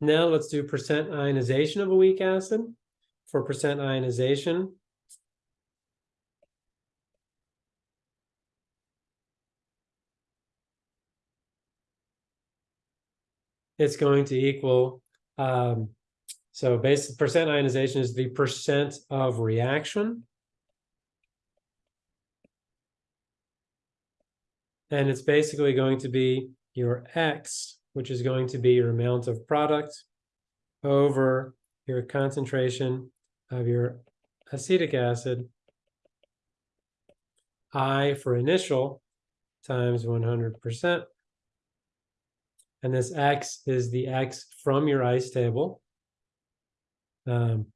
Now let's do percent ionization of a weak acid. For percent ionization, it's going to equal, um, so basic percent ionization is the percent of reaction. And it's basically going to be your X, which is going to be your amount of product over your concentration of your acetic acid, I for initial times 100%. And this X is the X from your ice table. Um,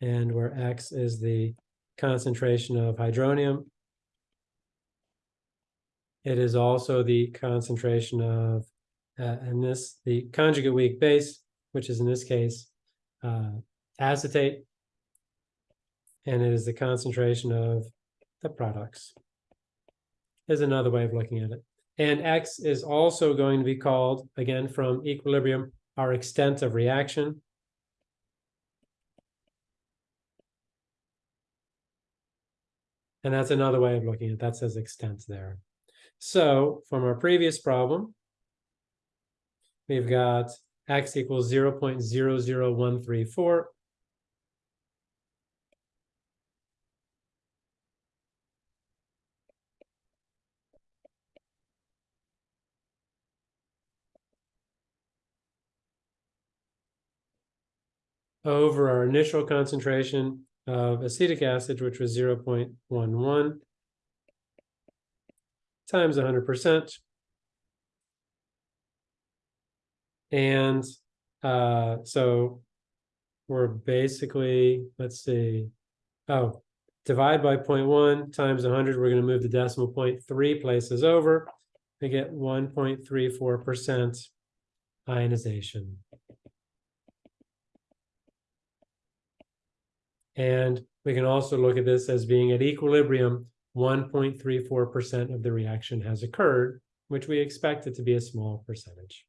and where X is the concentration of hydronium. It is also the concentration of, uh, and this, the conjugate weak base, which is in this case, uh, acetate. And it is the concentration of the products. Is another way of looking at it. And X is also going to be called, again, from equilibrium, our extent of reaction. And that's another way of looking at it. That says extent there. So from our previous problem, we've got x equals 0 0.00134. over our initial concentration of acetic acid, which was 0.11 times 100%. And uh, so we're basically, let's see, oh, divide by 0.1 times 100, we're going to move the decimal point three places over. We get 1.34% ionization. And we can also look at this as being at equilibrium, 1.34% of the reaction has occurred, which we expect it to be a small percentage.